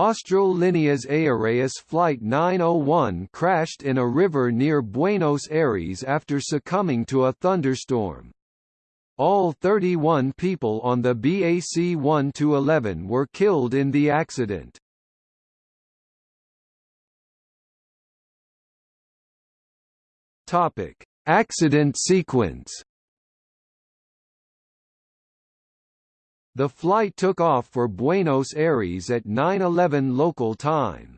Austral Líneas Aéreas Flight 901 crashed in a river near Buenos Aires after succumbing to a thunderstorm. All 31 people on the BAC 1-11 were killed in the accident. Accident sequence. The flight took off for Buenos Aires at 9:11 local time.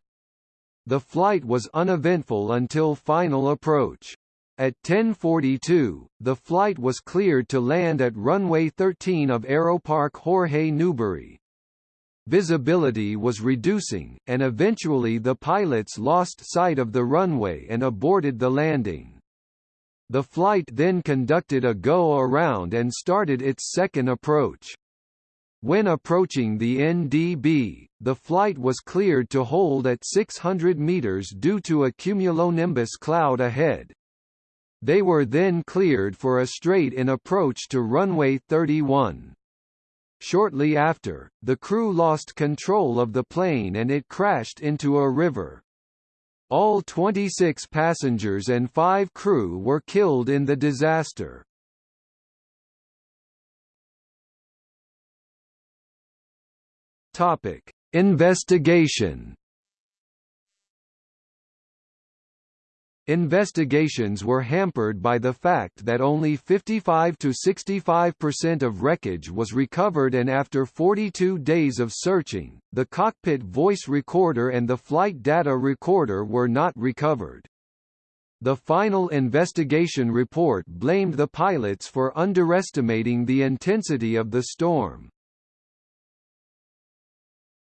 The flight was uneventful until final approach. At 10:42, the flight was cleared to land at runway 13 of Aeroparque Jorge Newbery. Visibility was reducing, and eventually the pilots lost sight of the runway and aborted the landing. The flight then conducted a go-around and started its second approach. When approaching the NDB, the flight was cleared to hold at 600 meters due to a cumulonimbus cloud ahead. They were then cleared for a straight-in approach to runway 31. Shortly after, the crew lost control of the plane and it crashed into a river. All 26 passengers and 5 crew were killed in the disaster. Topic: Investigation Investigations were hampered by the fact that only 55 to 65% of wreckage was recovered and after 42 days of searching, the cockpit voice recorder and the flight data recorder were not recovered. The final investigation report blamed the pilots for underestimating the intensity of the storm.